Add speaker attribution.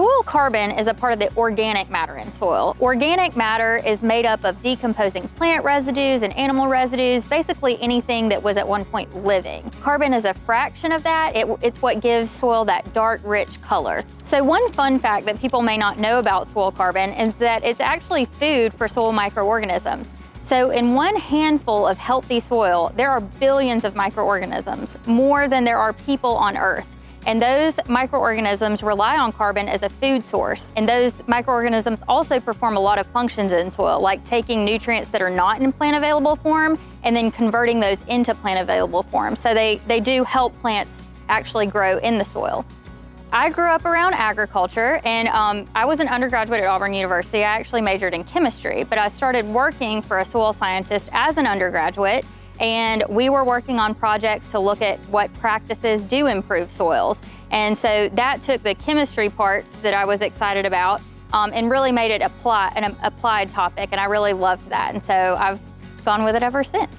Speaker 1: Soil carbon is a part of the organic matter in soil. Organic matter is made up of decomposing plant residues and animal residues, basically anything that was at one point living. Carbon is a fraction of that. It, it's what gives soil that dark, rich color. So one fun fact that people may not know about soil carbon is that it's actually food for soil microorganisms. So in one handful of healthy soil, there are billions of microorganisms, more than there are people on Earth. And those microorganisms rely on carbon as a food source. And those microorganisms also perform a lot of functions in soil, like taking nutrients that are not in plant available form and then converting those into plant available form. So they, they do help plants actually grow in the soil. I grew up around agriculture and um, I was an undergraduate at Auburn University. I actually majored in chemistry, but I started working for a soil scientist as an undergraduate and we were working on projects to look at what practices do improve soils. And so that took the chemistry parts that I was excited about um, and really made it apply, an applied topic, and I really loved that. And so I've gone with it ever since.